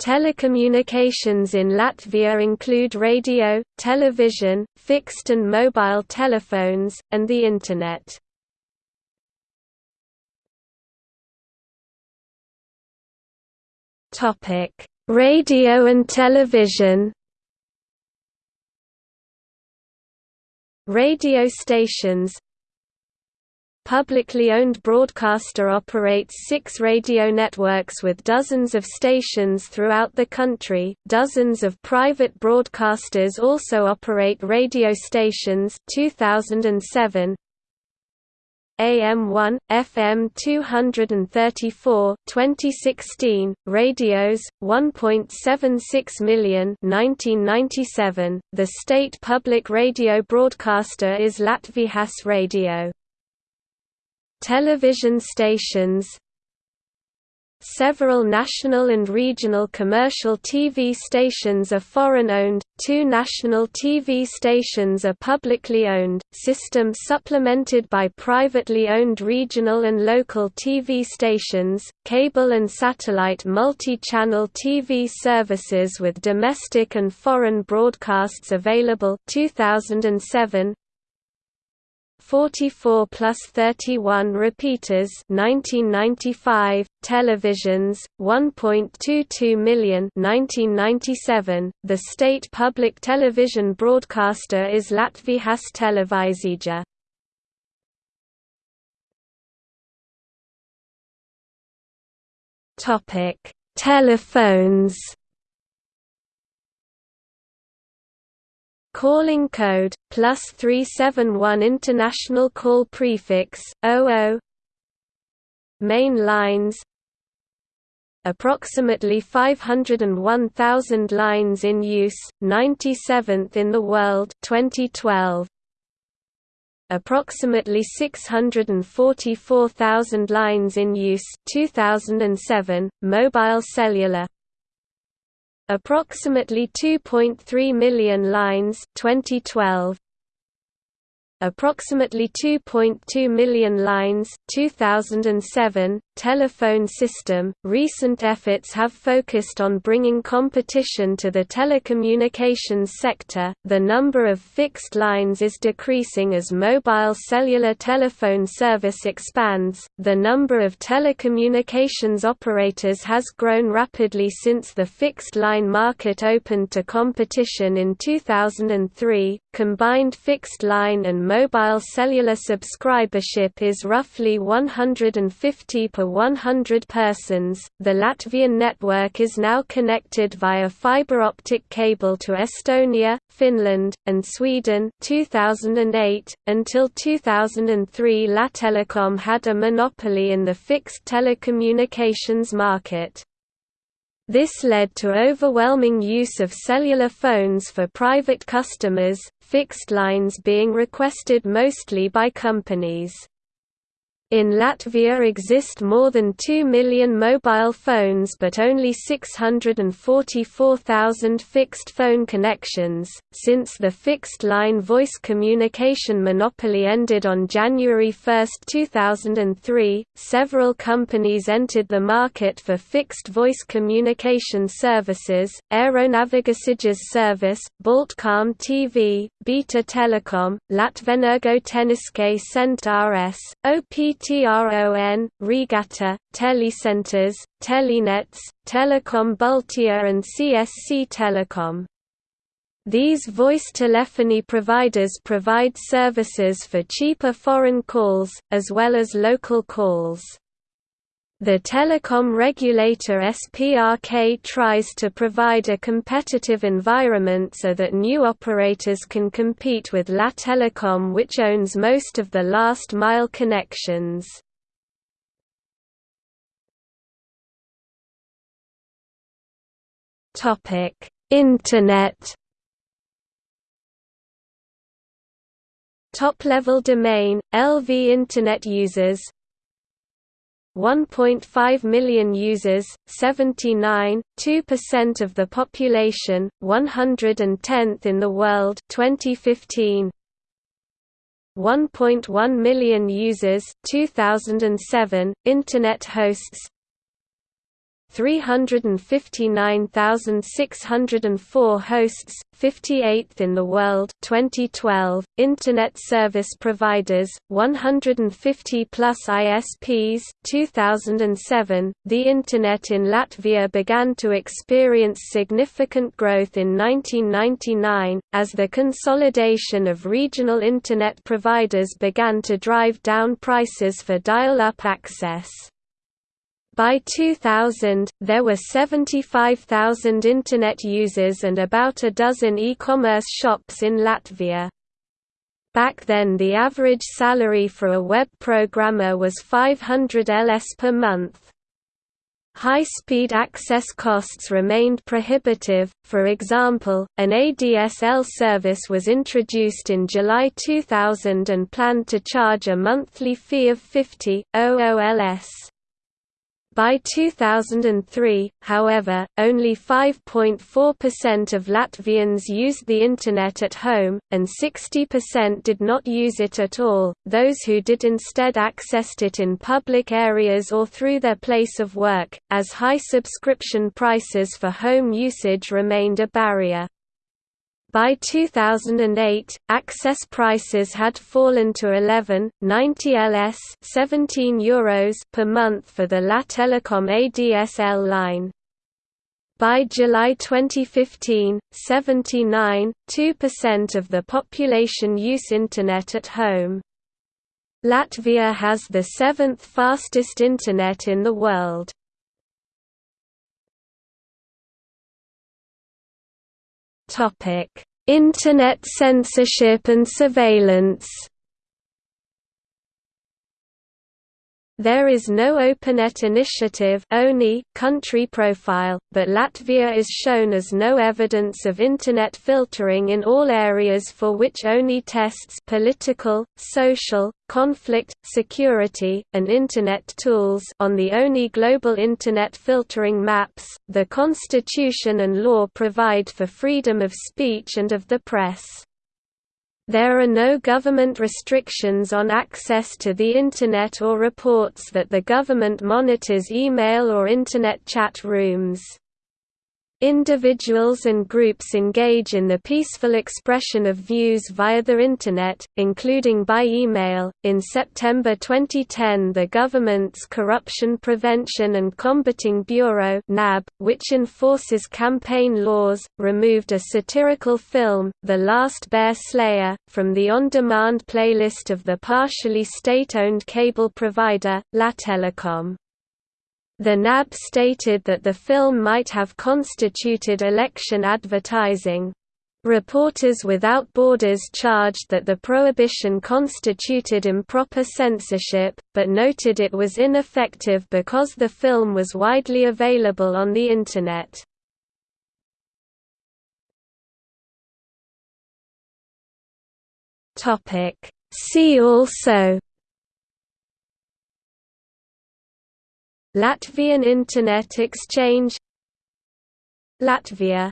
Telecommunications in Latvia include radio, television, fixed and mobile telephones, and the Internet. Radio and television Radio stations publicly owned broadcaster operates six radio networks with dozens of stations throughout the country. Dozens of private broadcasters also operate radio stations. 2007 AM1, FM 234 2016, radios, 1.76 million 1997. The state public radio broadcaster is Latvijas Radio. Television stations Several national and regional commercial TV stations are foreign-owned, two national TV stations are publicly owned, system supplemented by privately owned regional and local TV stations, cable and satellite multi-channel TV services with domestic and foreign broadcasts available 2007, 44 plus 31 repeaters 1995, televisions, 1.22 million 1997. .The state public television broadcaster is Latvijas Televīzija. topic Telephones Calling code, plus 371 International call prefix, 00 Main lines. Approximately 501,000 lines in use, 97th in the world 2012. Approximately 644,000 lines in use 2007, mobile cellular Approximately 2.3 million lines 2012 approximately 2.2 million lines 2007 telephone system. Recent efforts have focused on bringing competition to the telecommunications sector. The number of fixed lines is decreasing as mobile cellular telephone service expands. The number of telecommunications operators has grown rapidly since the fixed line market opened to competition in 2003 combined fixed line and mobile cellular subscribership is roughly 150 per 100 persons. The Latvian network is now connected via fiber optic cable to Estonia, Finland, and Sweden 2008. Until 2003 Lattelecom had a monopoly in the fixed telecommunications market. This led to overwhelming use of cellular phones for private customers, fixed lines being requested mostly by companies. In Latvia exist more than 2 million mobile phones but only 644,000 fixed phone connections. Since the fixed line voice communication monopoly ended on January 1, 2003, several companies entered the market for fixed voice communication services Aeronavigasages Service, Baltcom TV, Beta Telecom, Latvenergo Tehniske Centre RS, OPT TRON, Regatta, Telecenters, Telenets, Telecom Baltia and CSC Telecom. These voice telephony providers provide services for cheaper foreign calls, as well as local calls. The telecom regulator SPRK tries to provide a competitive environment so that new operators can compete with Lattelecom which owns most of the last-mile connections. Internet Top-level domain, LV Internet users 1.5 million users, 79.2% of the population, 110th in the world 2015. 1.1 million users, 2007, Internet hosts 359,604 hosts, 58th in the world 2012 internet service providers 150 plus ISPs 2007 the internet in Latvia began to experience significant growth in 1999 as the consolidation of regional internet providers began to drive down prices for dial-up access by 2000, there were 75,000 Internet users and about a dozen e-commerce shops in Latvia. Back then the average salary for a web programmer was 500 ls per month. High-speed access costs remained prohibitive, for example, an ADSL service was introduced in July 2000 and planned to charge a monthly fee of 50, OOLS. By 2003, however, only 5.4% of Latvians used the Internet at home, and 60% did not use it at all. Those who did instead accessed it in public areas or through their place of work, as high subscription prices for home usage remained a barrier. By 2008, access prices had fallen to 11.90 ls 17 Euros per month for the Lattelecom ADSL line. By July 2015, 79.2% of the population use Internet at home. Latvia has the seventh fastest Internet in the world. Topic: Internet censorship and surveillance. There is no OpenNet initiative country profile, but Latvia is shown as no evidence of Internet filtering in all areas for which ONI tests political, social, conflict, security, and Internet tools on the ONI Global Internet Filtering Maps. The Constitution and law provide for freedom of speech and of the press. There are no government restrictions on access to the Internet or reports that the government monitors email or Internet chat rooms. Individuals and groups engage in the peaceful expression of views via the Internet, including by email. In September 2010, the government's Corruption Prevention and Combating Bureau, (NAB), which enforces campaign laws, removed a satirical film, The Last Bear Slayer, from the on-demand playlist of the partially state-owned cable provider, Lattelecom. The NAB stated that the film might have constituted election advertising. Reporters Without Borders charged that the prohibition constituted improper censorship, but noted it was ineffective because the film was widely available on the Internet. See also Latvian Internet Exchange. Latvia